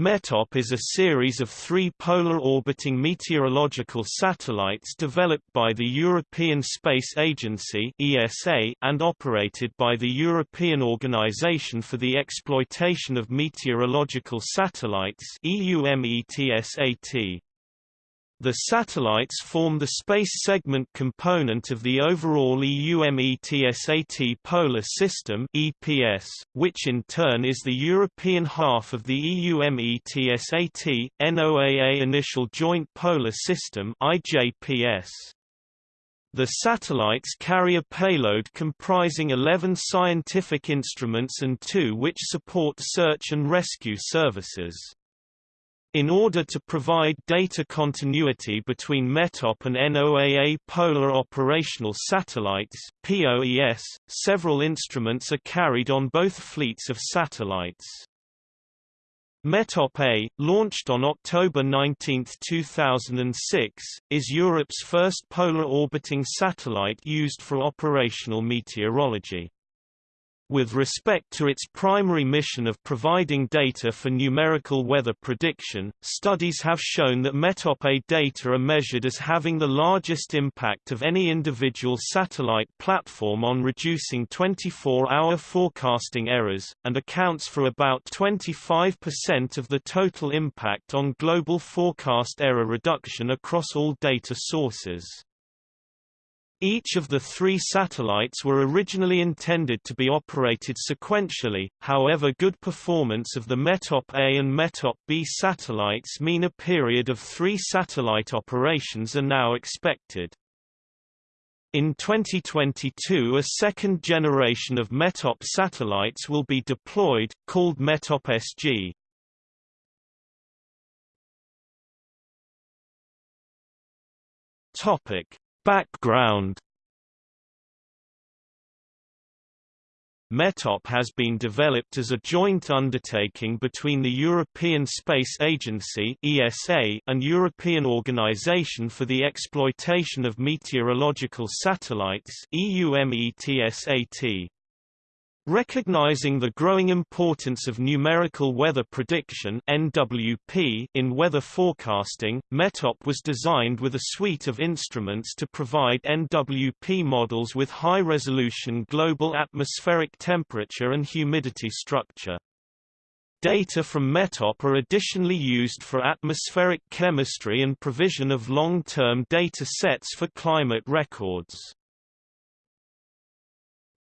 METOP is a series of three polar orbiting meteorological satellites developed by the European Space Agency (ESA) and operated by the European Organization for the Exploitation of Meteorological Satellites (EUMETSAT). The satellites form the space segment component of the overall EUMETSAT Polar System (EPS), which in turn is the European half of the EUMETSAT NOAA Initial Joint Polar System (IJPS). The satellites carry a payload comprising 11 scientific instruments and two which support search and rescue services. In order to provide data continuity between METOP and NOAA Polar Operational Satellites POES, several instruments are carried on both fleets of satellites. METOP-A, launched on October 19, 2006, is Europe's first polar orbiting satellite used for operational meteorology. With respect to its primary mission of providing data for numerical weather prediction, studies have shown that METOP-A data are measured as having the largest impact of any individual satellite platform on reducing 24-hour forecasting errors, and accounts for about 25% of the total impact on global forecast error reduction across all data sources. Each of the three satellites were originally intended to be operated sequentially, however good performance of the METOP-A and METOP-B satellites mean a period of three satellite operations are now expected. In 2022 a second generation of METOP satellites will be deployed, called METOP-SG. Topic Background METOP has been developed as a joint undertaking between the European Space Agency (ESA) and European Organization for the Exploitation of Meteorological Satellites (EUMETSAT). Recognizing the growing importance of numerical weather prediction (NWP) in weather forecasting, METOP was designed with a suite of instruments to provide NWP models with high-resolution global atmospheric temperature and humidity structure. Data from METOP are additionally used for atmospheric chemistry and provision of long-term data sets for climate records.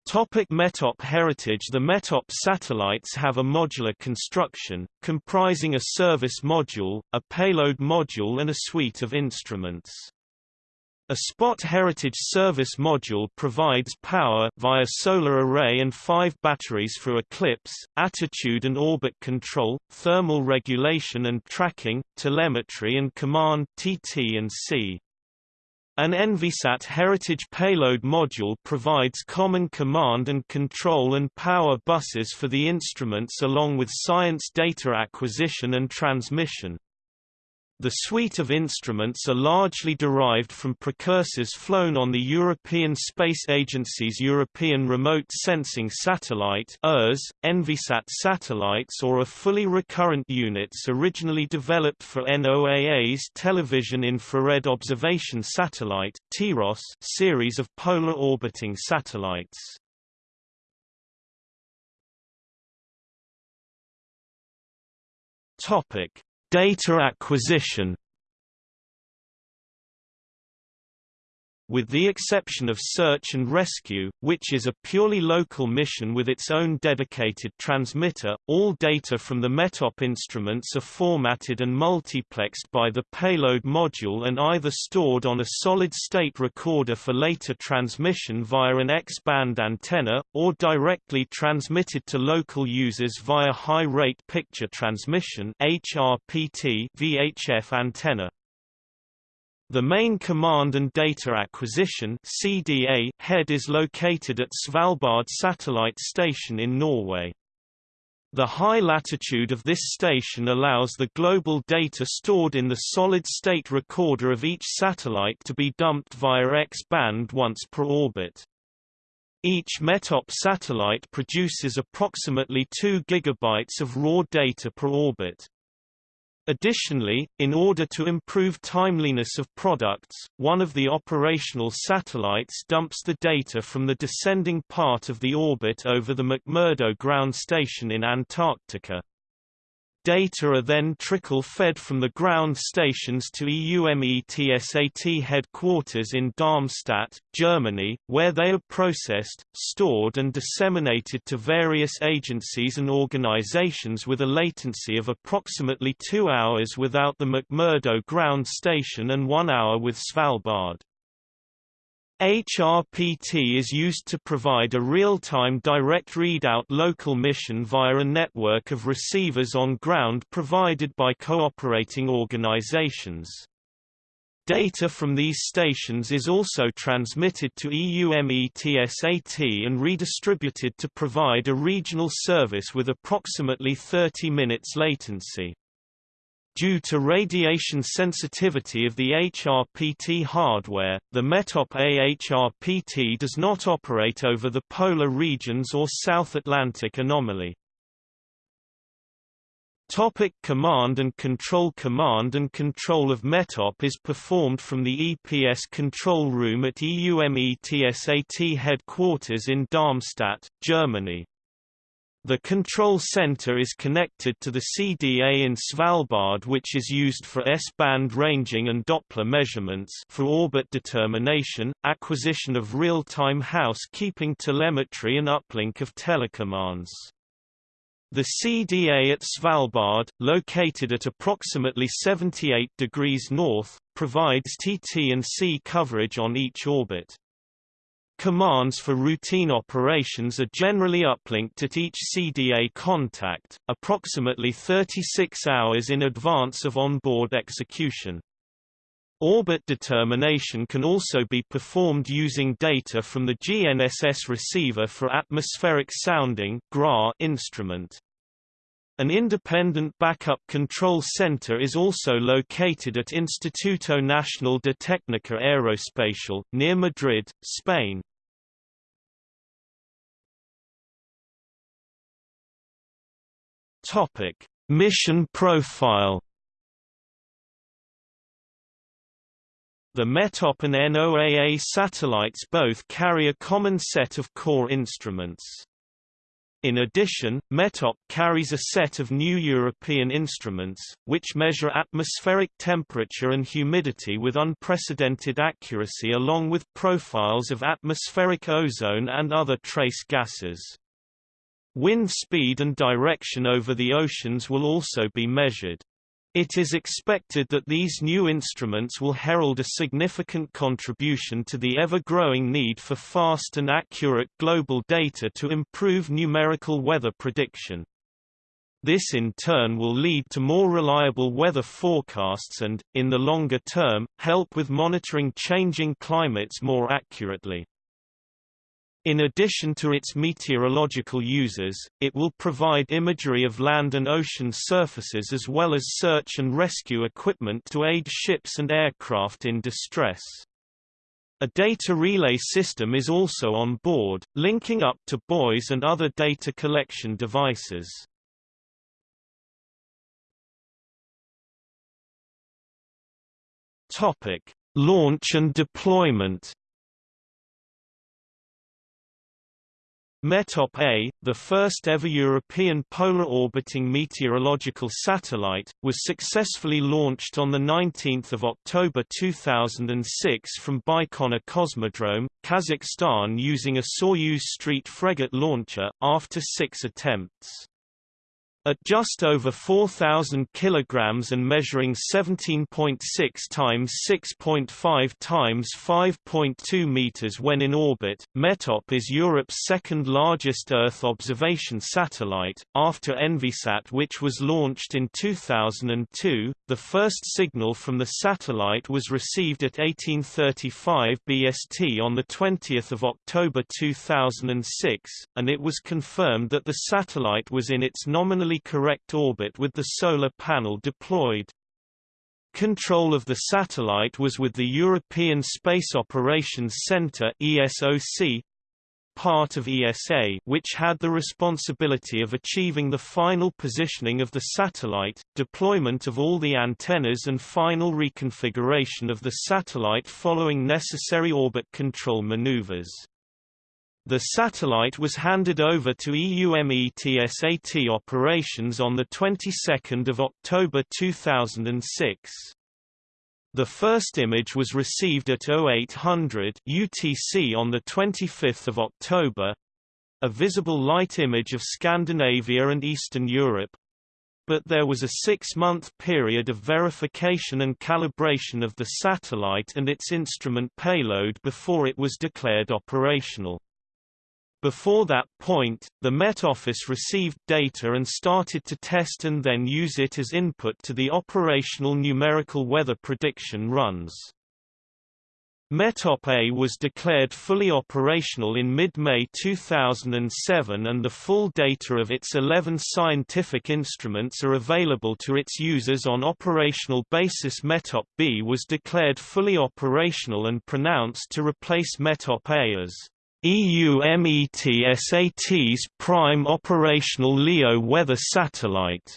Topic METOP heritage The METOP satellites have a modular construction, comprising a service module, a payload module and a suite of instruments. A Spot Heritage Service module provides power via solar array and five batteries for eclipse, attitude and orbit control, thermal regulation and tracking, telemetry and command TT and C. An Envisat Heritage Payload Module provides common command and control and power buses for the instruments along with science data acquisition and transmission. The suite of instruments are largely derived from precursors flown on the European Space Agency's European Remote Sensing Satellite ERS, Envisat satellites or are fully recurrent units originally developed for NOAA's Television Infrared Observation Satellite TIROS series of polar orbiting satellites. Topic Data acquisition With the exception of search and rescue, which is a purely local mission with its own dedicated transmitter, all data from the METOP instruments are formatted and multiplexed by the payload module and either stored on a solid-state recorder for later transmission via an X-band antenna, or directly transmitted to local users via high-rate picture transmission HRPT VHF antenna. The main command and data acquisition CDA head is located at Svalbard Satellite Station in Norway. The high latitude of this station allows the global data stored in the solid-state recorder of each satellite to be dumped via X-band once per orbit. Each METOP satellite produces approximately 2 GB of raw data per orbit. Additionally, in order to improve timeliness of products, one of the operational satellites dumps the data from the descending part of the orbit over the McMurdo ground station in Antarctica. Data are then trickle-fed from the ground stations to EUMETSAT headquarters in Darmstadt, Germany, where they are processed, stored and disseminated to various agencies and organizations with a latency of approximately two hours without the McMurdo ground station and one hour with Svalbard. HRPT is used to provide a real-time direct readout local mission via a network of receivers on ground provided by cooperating organizations. Data from these stations is also transmitted to EUMETSAT and redistributed to provide a regional service with approximately 30 minutes latency. Due to radiation sensitivity of the HRPT hardware, the METOP A HRPT does not operate over the polar regions or South Atlantic anomaly. Topic command and control Command and control of METOP is performed from the EPS control room at EUMETSAT headquarters in Darmstadt, Germany. The control center is connected to the CDA in Svalbard which is used for S-band ranging and Doppler measurements for orbit determination, acquisition of real-time housekeeping telemetry and uplink of telecommands. The CDA at Svalbard, located at approximately 78 degrees north, provides TT and C coverage on each orbit. Commands for routine operations are generally uplinked at each CDA contact, approximately 36 hours in advance of onboard execution. Orbit determination can also be performed using data from the GNSS receiver for atmospheric sounding GRAS instrument. An independent backup control center is also located at Instituto Nacional de Técnica Aeroespacial, near Madrid, Spain. Topic: Mission profile. The METOP and NOAA satellites both carry a common set of core instruments. In addition, METOP carries a set of new European instruments, which measure atmospheric temperature and humidity with unprecedented accuracy along with profiles of atmospheric ozone and other trace gases. Wind speed and direction over the oceans will also be measured. It is expected that these new instruments will herald a significant contribution to the ever-growing need for fast and accurate global data to improve numerical weather prediction. This in turn will lead to more reliable weather forecasts and, in the longer term, help with monitoring changing climates more accurately. In addition to its meteorological uses, it will provide imagery of land and ocean surfaces as well as search and rescue equipment to aid ships and aircraft in distress. A data relay system is also on board, linking up to buoys and other data collection devices. Topic: Launch and deployment METOP-A, the first ever European polar orbiting meteorological satellite, was successfully launched on 19 October 2006 from Baikonur Cosmodrome, Kazakhstan using a Soyuz Street Fregat launcher, after six attempts. At just over 4,000 kilograms and measuring 17.6 times 6.5 times 5.2 meters when in orbit, METOP is Europe's second largest Earth observation satellite, after Envisat which was launched in 2002. The first signal from the satellite was received at 1835 BST on 20 October 2006, and it was confirmed that the satellite was in its nominally correct orbit with the solar panel deployed. Control of the satellite was with the European Space Operations Centre ESOC, part of ESA which had the responsibility of achieving the final positioning of the satellite, deployment of all the antennas and final reconfiguration of the satellite following necessary orbit control maneuvers. The satellite was handed over to EUMETSAT operations on the 22nd of October 2006. The first image was received at 0800 UTC on the 25th of October, a visible light image of Scandinavia and Eastern Europe, but there was a six-month period of verification and calibration of the satellite and its instrument payload before it was declared operational. Before that point, the Met Office received data and started to test and then use it as input to the operational numerical weather prediction runs. METOP A was declared fully operational in mid-May 2007 and the full data of its 11 scientific instruments are available to its users on operational basis METOP B was declared fully operational and pronounced to replace METOP A as EUMETSAT's prime operational LEO weather satellite.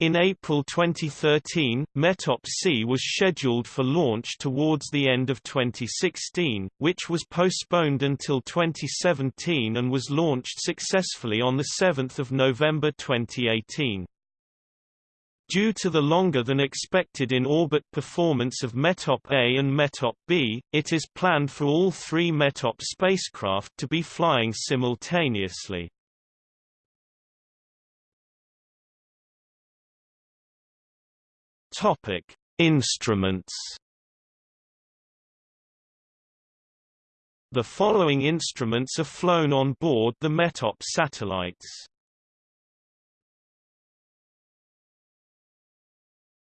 In April 2013, METOP-C was scheduled for launch towards the end of 2016, which was postponed until 2017 and was launched successfully on 7 November 2018. Due to the longer than expected in-orbit performance of METOP A and METOP B, it is planned for all three METOP spacecraft to be flying simultaneously. Topic: Instruments. The following instruments are flown on board the METOP satellites.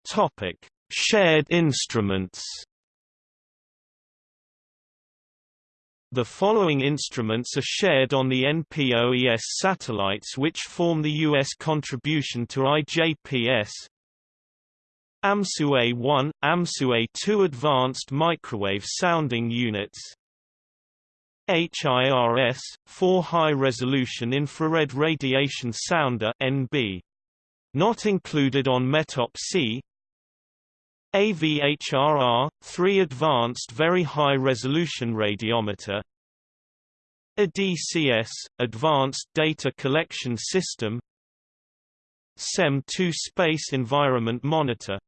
Topic: Shared instruments. The following instruments are shared on the NPOES satellites which form the U.S. contribution to IJPS. AMSU-A1, AMSU-A2 Advanced Microwave Sounding Units HIRS, 4 High Resolution Infrared Radiation Sounder NB. Not included on METOP-C AVHRR, 3 Advanced Very High Resolution Radiometer. ADCS, Advanced Data Collection System. SEM-2 Space Environment Monitor.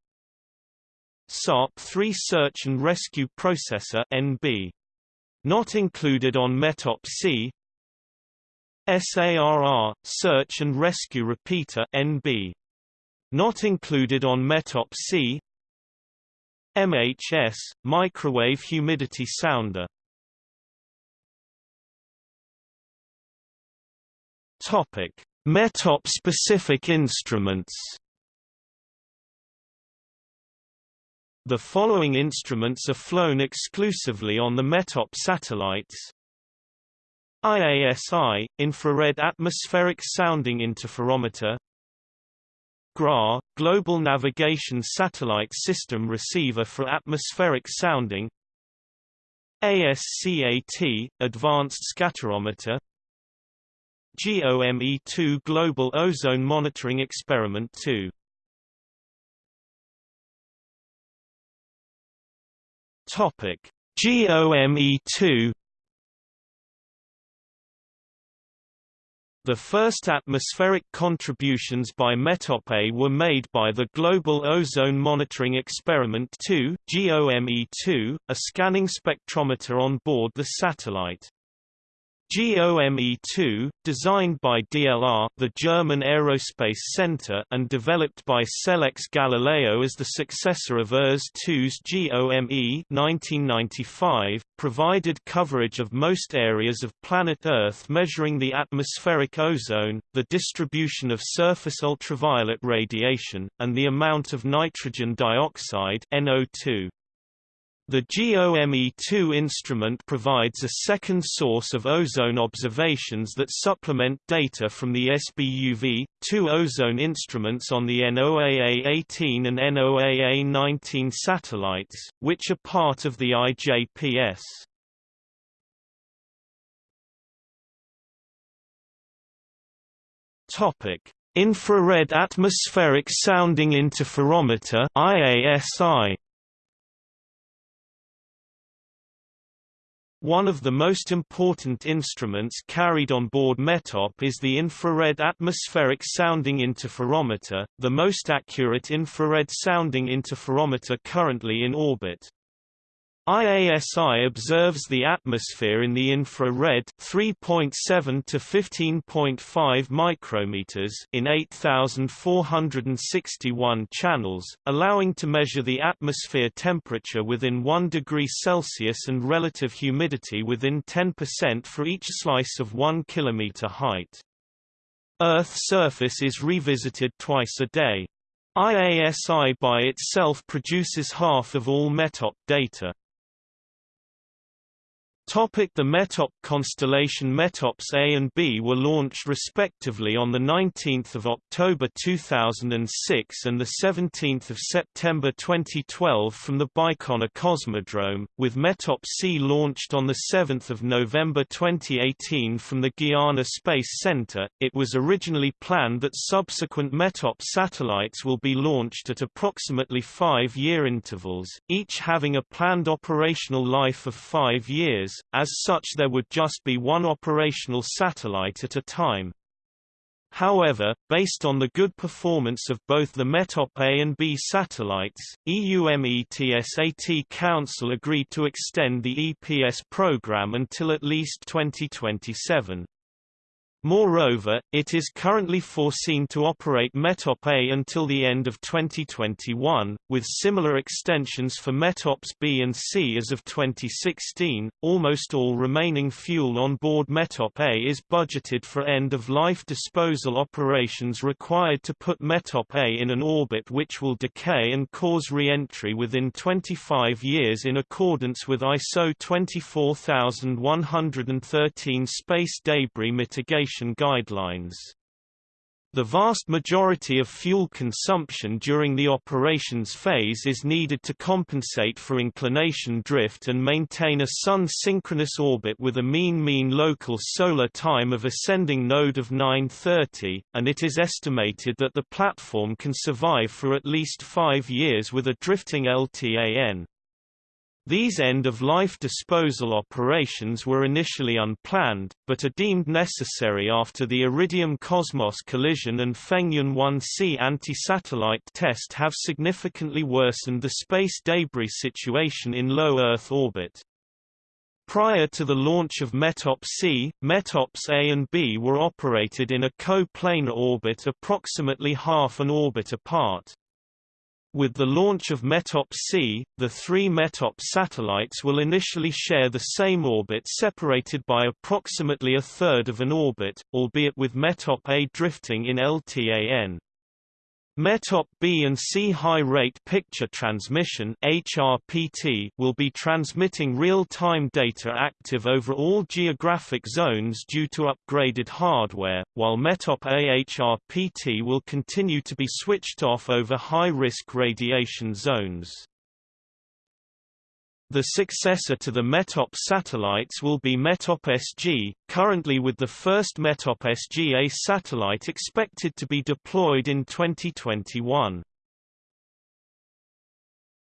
SARP-3 Search and Rescue Processor NB. Not included on METOP-C SARR, Search and Rescue Repeater NB. Not included on METOP-C MHS, microwave humidity sounder. Topic: METOP-specific instruments. The following instruments are flown exclusively on the METOP satellites. IASI, Infrared Atmospheric Sounding Interferometer GRAS, Global Navigation Satellite System Receiver for Atmospheric Sounding ASCAT, Advanced Scatterometer GOME-2 Global Ozone Monitoring Experiment 2 Topic GOME-2 The first atmospheric contributions by METOP-A were made by the Global Ozone Monitoring Experiment 2 GOME-2, a scanning spectrometer on board the satellite. GOME-2, designed by DLR the German Aerospace Center and developed by Selex Galileo as the successor of ERS-2's GOME 1995, provided coverage of most areas of planet Earth measuring the atmospheric ozone, the distribution of surface ultraviolet radiation, and the amount of nitrogen dioxide NO2. The GOME-2 instrument provides a second source of ozone observations that supplement data from the SBUV, two ozone instruments on the NOAA-18 and NOAA-19 satellites, which are part of the IJPS. Topic: Infrared Atmospheric Sounding Interferometer (IASI). One of the most important instruments carried on board METOP is the Infrared Atmospheric Sounding Interferometer, the most accurate infrared sounding interferometer currently in orbit. IASI observes the atmosphere in the infrared 3.7 to 15.5 micrometers in 8461 channels, allowing to measure the atmosphere temperature within 1 degree Celsius and relative humidity within 10% for each slice of 1 kilometer height. Earth's surface is revisited twice a day. IASI by itself produces half of all METOP data. Topic the METOP constellation METOPS A and B were launched respectively on 19 October 2006 and 17 September 2012 from the Baikonur Cosmodrome, with METOP C launched on 7 November 2018 from the Guiana Space Center. It was originally planned that subsequent METOP satellites will be launched at approximately five-year intervals, each having a planned operational life of five years, as such there would just be one operational satellite at a time. However, based on the good performance of both the METOP A and B satellites, EUMETSAT Council agreed to extend the EPS program until at least 2027. Moreover, it is currently foreseen to operate METOP A until the end of 2021, with similar extensions for METOPS B and C as of 2016. Almost all remaining fuel on board METOP A is budgeted for end-of-life disposal operations required to put METOP A in an orbit which will decay and cause re-entry within 25 years in accordance with ISO 24113 space debris mitigation guidelines. The vast majority of fuel consumption during the operations phase is needed to compensate for inclination drift and maintain a Sun-synchronous orbit with a mean mean local solar time of ascending node of 930, and it is estimated that the platform can survive for at least five years with a drifting LTAN. These end-of-life disposal operations were initially unplanned, but are deemed necessary after the Iridium Cosmos collision and Fengyun 1C anti-satellite test have significantly worsened the space debris situation in low Earth orbit. Prior to the launch of METOP-C, METOPS A and B were operated in a co-planar orbit approximately half an orbit apart. With the launch of METOP-C, the three METOP satellites will initially share the same orbit separated by approximately a third of an orbit, albeit with METOP-A drifting in LTAN. METOP B and C high-rate picture transmission HRPT will be transmitting real-time data active over all geographic zones due to upgraded hardware, while METOP A HRPT will continue to be switched off over high-risk radiation zones. The successor to the METOP satellites will be METOP-SG, currently with the first METOP-SG-A satellite expected to be deployed in 2021.